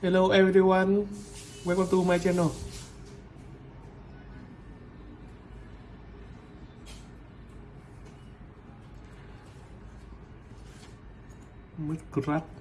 Hello everyone, welcome to my channel. Minecraft.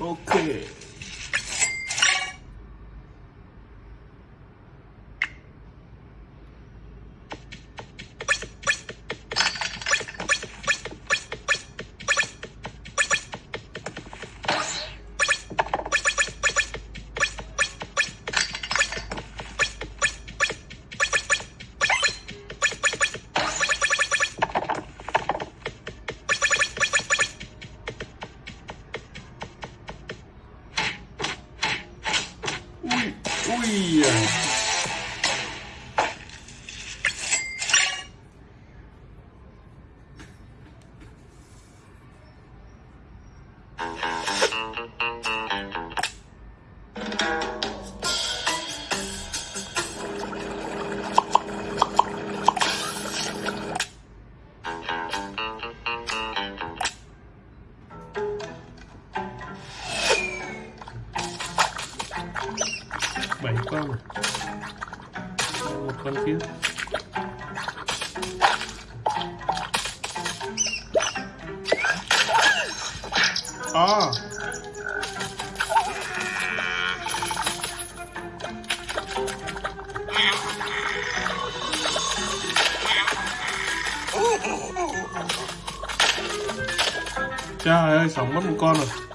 Okay. 哎呀。7 con. Một con kia à ờ. trời ơi sống mất một con rồi.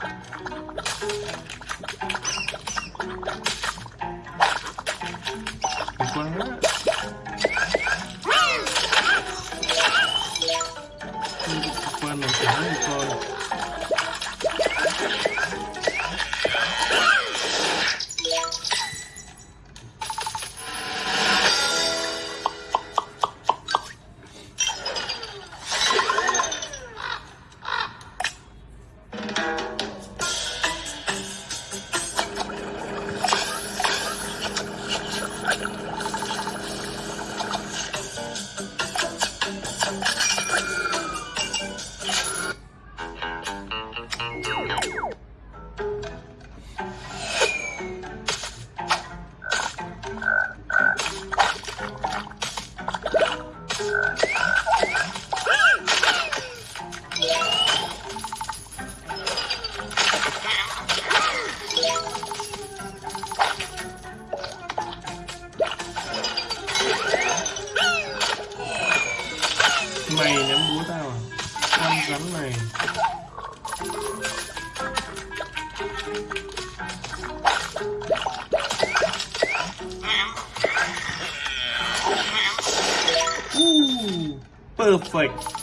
Quá Mày ném búa tao à? Con rắn này Ooh, perfect.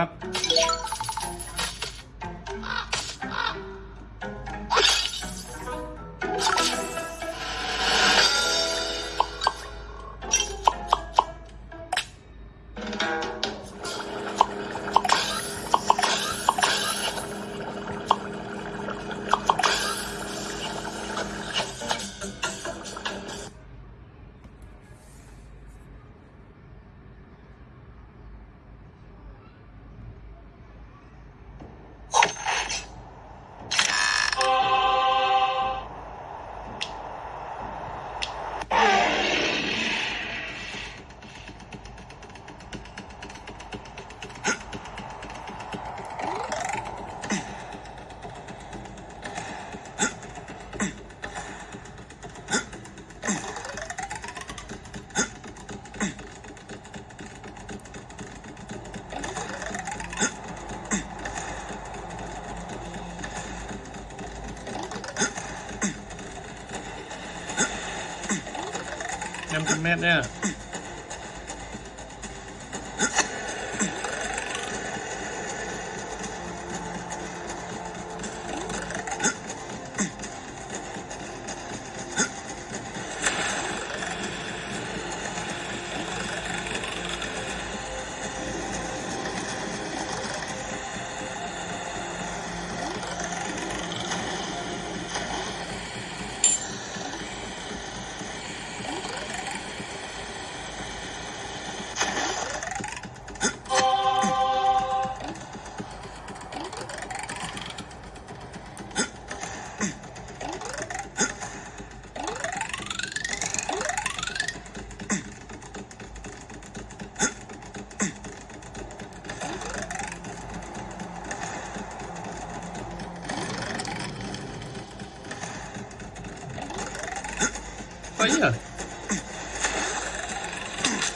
ครับ Yeah.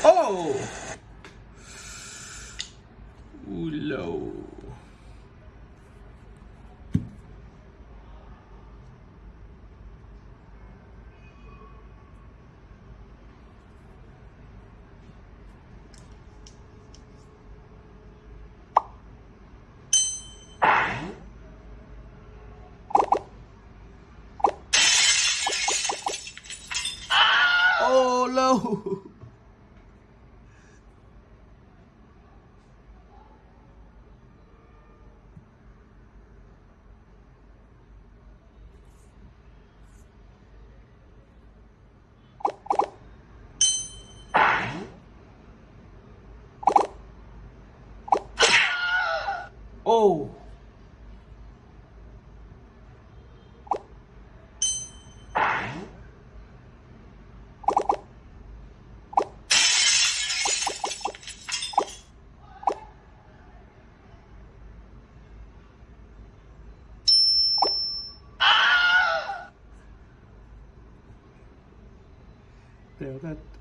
Oh! Oh. there. That